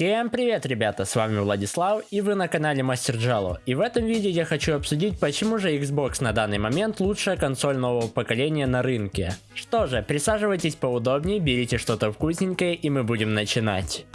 Всем привет, ребята, с вами Владислав, и вы на канале Мастер Джало. И в этом видео я хочу обсудить, почему же Xbox на данный момент лучшая консоль нового поколения на рынке. Что же, присаживайтесь поудобнее, берите что-то вкусненькое, и мы будем начинать.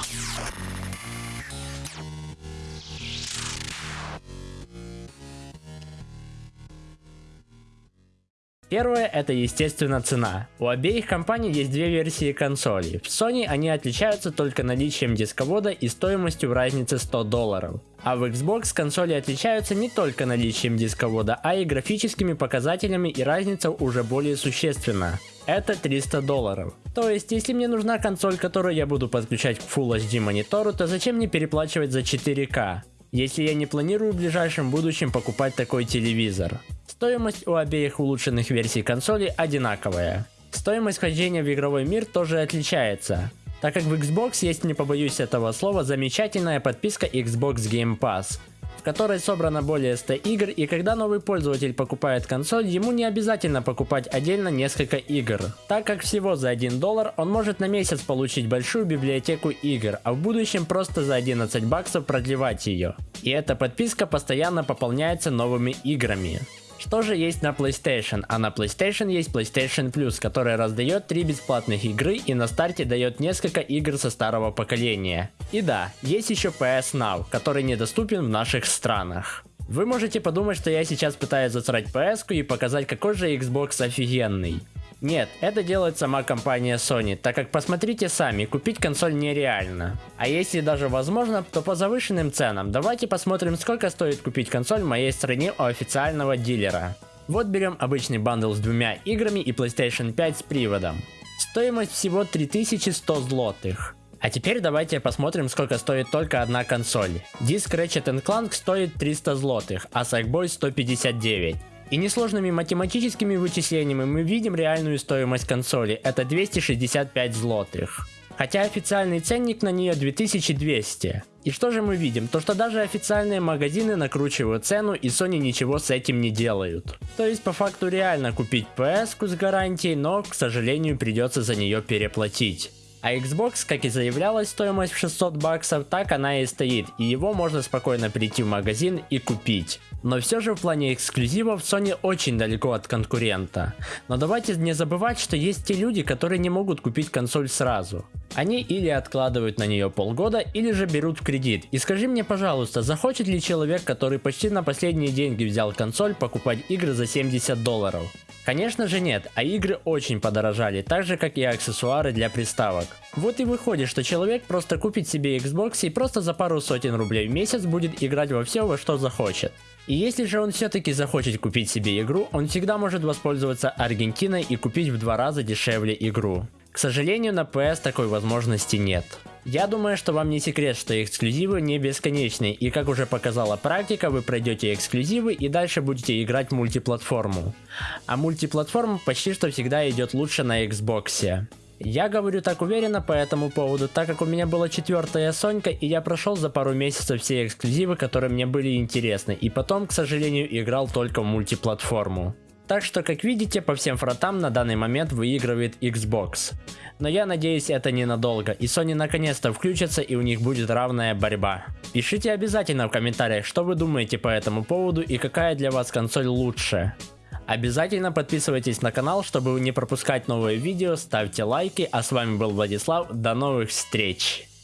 Первое это естественно цена. У обеих компаний есть две версии консолей. В Sony они отличаются только наличием дисковода и стоимостью в разнице 100 долларов. А в Xbox консоли отличаются не только наличием дисковода, а и графическими показателями и разница уже более существенна. Это 300 долларов. То есть, если мне нужна консоль, которую я буду подключать к Full HD монитору, то зачем мне переплачивать за 4К? Если я не планирую в ближайшем будущем покупать такой телевизор. Стоимость у обеих улучшенных версий консоли одинаковая. Стоимость хождения в игровой мир тоже отличается, так как в Xbox есть, не побоюсь этого слова, замечательная подписка Xbox Game Pass, в которой собрано более 100 игр и когда новый пользователь покупает консоль, ему не обязательно покупать отдельно несколько игр, так как всего за 1 доллар он может на месяц получить большую библиотеку игр, а в будущем просто за 11 баксов продлевать ее. И эта подписка постоянно пополняется новыми играми. Что же есть на PlayStation? А на PlayStation есть PlayStation Plus, который раздает 3 бесплатных игры и на старте дает несколько игр со старого поколения. И да, есть еще PS Now, который недоступен в наших странах. Вы можете подумать, что я сейчас пытаюсь засрать PS и показать какой же Xbox офигенный. Нет, это делает сама компания Sony, так как посмотрите сами, купить консоль нереально. А если даже возможно, то по завышенным ценам. Давайте посмотрим сколько стоит купить консоль в моей стране у официального дилера. Вот берем обычный бандл с двумя играми и PlayStation 5 с приводом. Стоимость всего 3100 злотых. А теперь давайте посмотрим сколько стоит только одна консоль. Диск Ratchet Clank стоит 300 злотых, а Sackboy 159. И несложными математическими вычислениями мы видим реальную стоимость консоли, это 265 злотых. Хотя официальный ценник на нее 2200. И что же мы видим? То что даже официальные магазины накручивают цену и Sony ничего с этим не делают. То есть по факту реально купить PS с гарантией, но к сожалению придется за нее переплатить. А Xbox, как и заявлялась стоимость в 600 баксов, так она и стоит, и его можно спокойно прийти в магазин и купить. Но все же в плане эксклюзивов Sony очень далеко от конкурента. Но давайте не забывать, что есть те люди, которые не могут купить консоль сразу. Они или откладывают на нее полгода, или же берут в кредит. И скажи мне пожалуйста, захочет ли человек, который почти на последние деньги взял консоль, покупать игры за 70 долларов? Конечно же нет, а игры очень подорожали, так же как и аксессуары для приставок. Вот и выходит, что человек просто купит себе Xbox и просто за пару сотен рублей в месяц будет играть во все, во что захочет. И если же он все-таки захочет купить себе игру, он всегда может воспользоваться Аргентиной и купить в два раза дешевле игру. К сожалению, на PS такой возможности нет. Я думаю, что вам не секрет, что эксклюзивы не бесконечны, и как уже показала практика, вы пройдете эксклюзивы и дальше будете играть мультиплатформу. А мультиплатформа почти что всегда идет лучше на Xbox. Я говорю так уверенно по этому поводу, так как у меня была четвертая Сонька, и я прошел за пару месяцев все эксклюзивы, которые мне были интересны, и потом, к сожалению, играл только в мультиплатформу. Так что, как видите, по всем фронтам на данный момент выигрывает Xbox. Но я надеюсь это ненадолго, и Sony наконец-то включится и у них будет равная борьба. Пишите обязательно в комментариях, что вы думаете по этому поводу и какая для вас консоль лучше. Обязательно подписывайтесь на канал, чтобы не пропускать новые видео, ставьте лайки, а с вами был Владислав, до новых встреч!